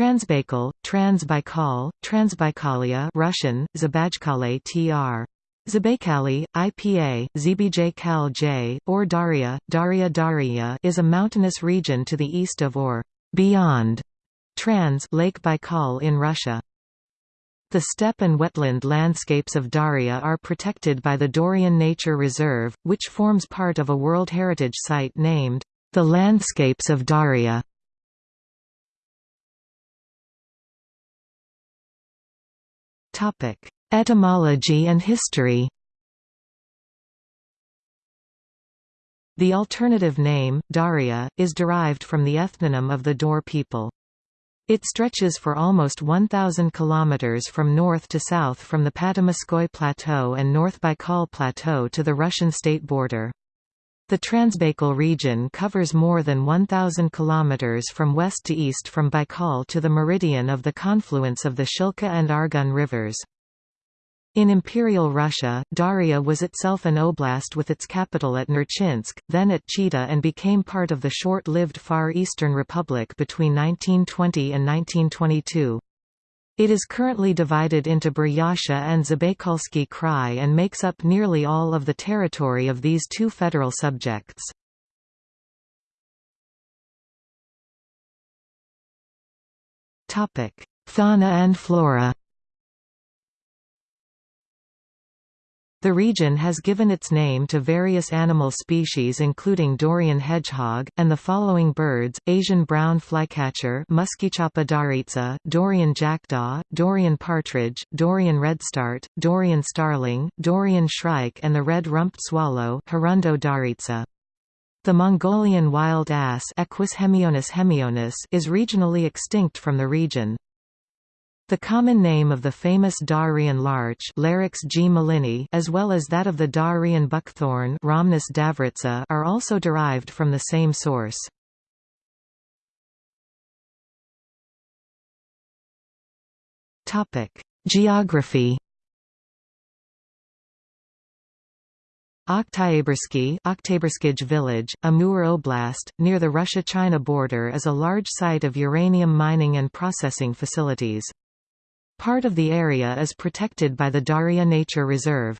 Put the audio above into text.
Transbaikal, Transbaikal, Transbaikalia Russian, Zabajkale tr. Zabaykali, IPA, Zbj Kal J, or Dauria, Dauria Dauria is a mountainous region to the east of or beyond Trans Lake Baikal in Russia. The steppe and wetland landscapes of Dauria are protected by the Daurian Nature Reserve, which forms part of a World Heritage Site named, The Landscapes of Dauria. Etymology and history The alternative name, Dauria, is derived from the ethnonym of the Daur people. It stretches for almost 1,000 kilometers from north to south from the Patamaskoy Plateau and North Baikal Plateau to the Russian state border. The Transbaikal region covers more than 1,000 kilometers from west to east from Baikal to the meridian of the confluence of the Shilka and Argun rivers. In Imperial Russia, Dauria was itself an oblast with its capital at Nerchinsk, then at Chita and became part of the short-lived Far Eastern Republic between 1920 and 1922. It is currently divided into Buryatia and Zabaikalsky Krai and makes up nearly all of the territory of these two federal subjects. Fauna and flora The region has given its name to various animal species including Daurian hedgehog, and the following birds, Asian brown flycatcher darytsa, Daurian jackdaw, Daurian partridge, Daurian redstart, Daurian starling, Daurian shrike and the red-rumped swallow. The Mongolian wild ass Equus hemionus hemionus is regionally extinct from the region. The common name of the famous Dahurian larch Larix gmelinii as well as that of the Dahurian buckthorn Rhamnus davurica are also derived from the same source. Geography Oktyabrski Oktyabrskij village, Amur Oblast, near the Russia-China border is a large site of uranium mining and processing facilities. Part of the area is protected by the Dauria Nature Reserve.